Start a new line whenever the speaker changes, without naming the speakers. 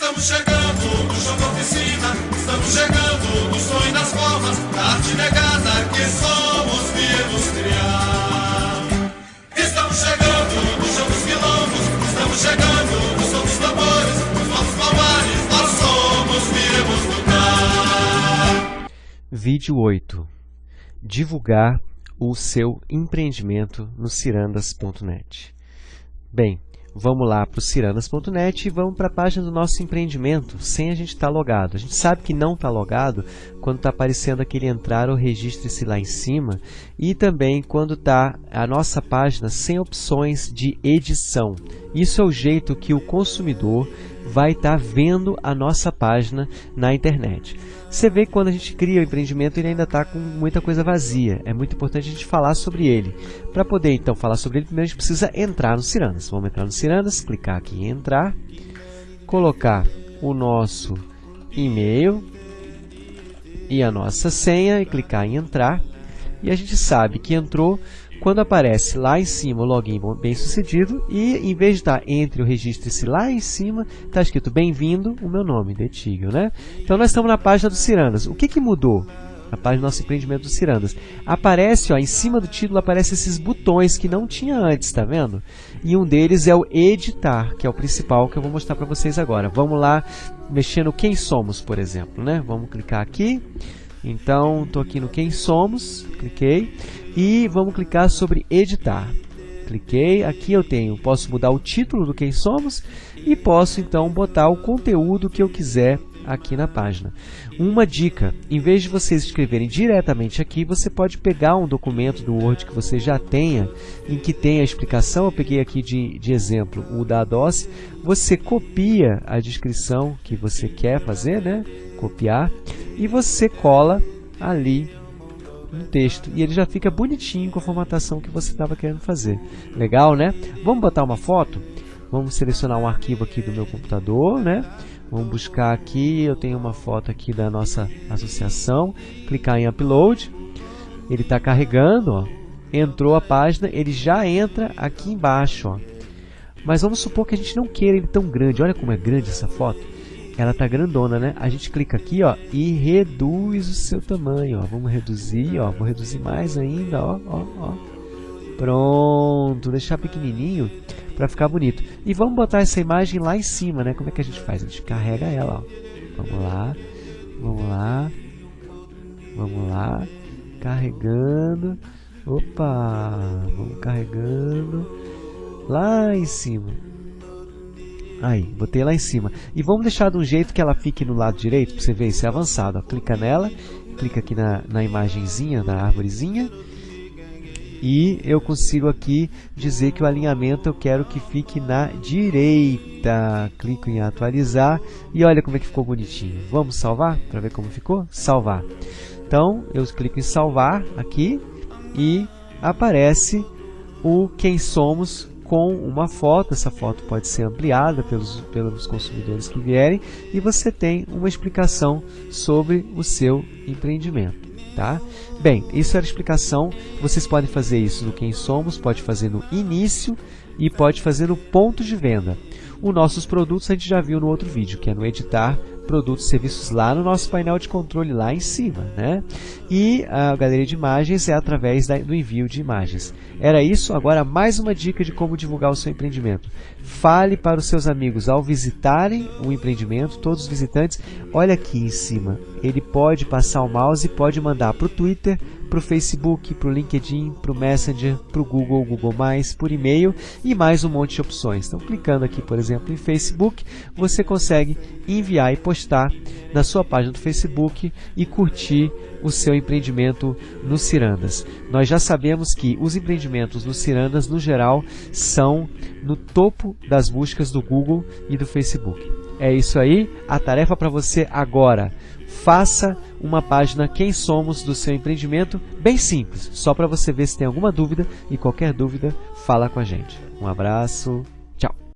Estamos chegando no chão da oficina, estamos chegando no sonho das formas, da arte negada que somos viemos criar. Estamos chegando no chão dos quilombos, estamos chegando no som dos tambores, nos nossos palmares, nós somos viemos lutar.
Vídeo 8. Divulgar o seu empreendimento no cirandas.net. Bem, vamos lá para o cirandas.net e vamos para a página do nosso empreendimento, sem a gente estar tá logado. A gente sabe que não está logado quando está aparecendo aquele entrar ou registre-se lá em cima e também quando está a nossa página sem opções de edição. Isso é o jeito que o consumidor vai estar tá vendo a nossa página na internet. Você vê que quando a gente cria o empreendimento ele ainda está com muita coisa vazia. É muito importante a gente falar sobre ele. Para poder então falar sobre ele, primeiro a gente precisa entrar no Cirandas. Vamos entrar no Cirandas, clicar aqui em entrar, colocar o nosso e-mail e a nossa senha e clicar em entrar. E a gente sabe que entrou quando aparece lá em cima o login bem sucedido e em vez de estar entre o registro-se lá em cima, está escrito bem-vindo o meu nome, Detigel, né? Então nós estamos na página do Cirandas. O que, que mudou? Na página do nosso empreendimento do Cirandas. Aparece, ó, em cima do título, aparece esses botões que não tinha antes, tá vendo? E um deles é o editar, que é o principal que eu vou mostrar para vocês agora. Vamos lá, mexer no quem somos, por exemplo, né? Vamos clicar aqui. Então, estou aqui no quem somos, cliquei. E vamos clicar sobre editar. Cliquei, aqui eu tenho, posso mudar o título do quem somos e posso então botar o conteúdo que eu quiser aqui na página. Uma dica, em vez de vocês escreverem diretamente aqui, você pode pegar um documento do Word que você já tenha, em que tem a explicação, eu peguei aqui de, de exemplo o da DOS, você copia a descrição que você quer fazer, né? copiar, e você cola ali um texto e ele já fica bonitinho com a formatação que você estava querendo fazer. Legal, né? Vamos botar uma foto? Vamos selecionar um arquivo aqui do meu computador, né? Vamos buscar aqui, eu tenho uma foto aqui da nossa associação, clicar em Upload, ele está carregando, ó. entrou a página, ele já entra aqui embaixo. Ó. Mas vamos supor que a gente não queira ele tão grande, olha como é grande essa foto ela tá grandona, né? A gente clica aqui, ó, e reduz o seu tamanho, ó. Vamos reduzir, ó, vou reduzir mais ainda, ó, ó, ó. Pronto, deixar pequenininho para ficar bonito. E vamos botar essa imagem lá em cima, né? Como é que a gente faz? A gente carrega ela, ó. Vamos lá, vamos lá, vamos lá, carregando. Opa, vamos carregando lá em cima. Aí, botei lá em cima. E vamos deixar de um jeito que ela fique no lado direito, para você ver isso é avançado. Ó. Clica nela, clica aqui na, na imagenzinha, na árvorezinha. E eu consigo aqui dizer que o alinhamento eu quero que fique na direita. Clico em atualizar e olha como é que ficou bonitinho. Vamos salvar para ver como ficou? Salvar. Então, eu clico em salvar aqui e aparece o quem somos com uma foto, essa foto pode ser ampliada pelos, pelos consumidores que vierem e você tem uma explicação sobre o seu empreendimento. Tá? Bem, isso era a explicação, vocês podem fazer isso no Quem Somos, pode fazer no início e pode fazer no ponto de venda. Os nossos produtos a gente já viu no outro vídeo, que é no editar produtos e serviços lá no nosso painel de controle lá em cima. Né? E a galeria de imagens é através do envio de imagens. Era isso, agora mais uma dica de como divulgar o seu empreendimento. Fale para os seus amigos ao visitarem o empreendimento, todos os visitantes, olha aqui em cima, ele pode passar o mouse e pode mandar para o Twitter, para o Facebook, para o LinkedIn, para o Messenger, para o Google, Google+, por e-mail e mais um monte de opções. Então, clicando aqui, por exemplo, em Facebook, você consegue enviar e postar na sua página do Facebook e curtir o seu empreendimento no Cirandas. Nós já sabemos que os empreendimentos no Cirandas, no geral, são no topo das buscas do Google e do Facebook. É isso aí, a tarefa para você agora faça uma página Quem Somos do seu empreendimento, bem simples, só para você ver se tem alguma dúvida e qualquer dúvida, fala com a gente. Um abraço.